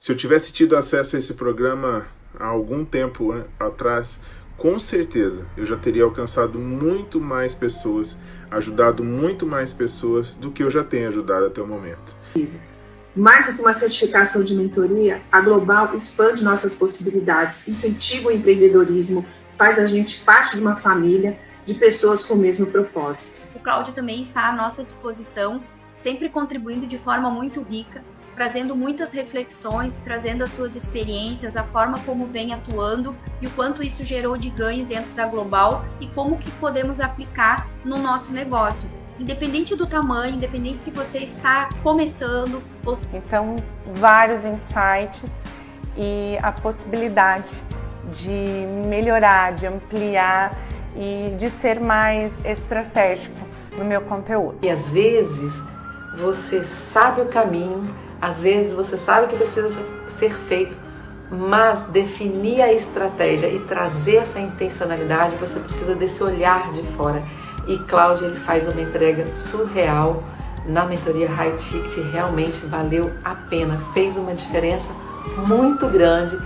Se eu tivesse tido acesso a esse programa há algum tempo atrás, com certeza eu já teria alcançado muito mais pessoas, ajudado muito mais pessoas do que eu já tenho ajudado até o momento. Mais do que uma certificação de mentoria, a Global expande nossas possibilidades, incentiva o empreendedorismo, faz a gente parte de uma família de pessoas com o mesmo propósito. O Cláudio também está à nossa disposição, sempre contribuindo de forma muito rica, trazendo muitas reflexões, trazendo as suas experiências, a forma como vem atuando e o quanto isso gerou de ganho dentro da Global e como que podemos aplicar no nosso negócio independente do tamanho, independente se você está começando. Ou... Então, vários insights e a possibilidade de melhorar, de ampliar e de ser mais estratégico no meu conteúdo. E às vezes você sabe o caminho, às vezes você sabe que precisa ser feito, mas definir a estratégia e trazer essa intencionalidade, você precisa desse olhar de fora. E Cláudia ele faz uma entrega surreal na mentoria High Ticket, realmente valeu a pena, fez uma diferença muito grande.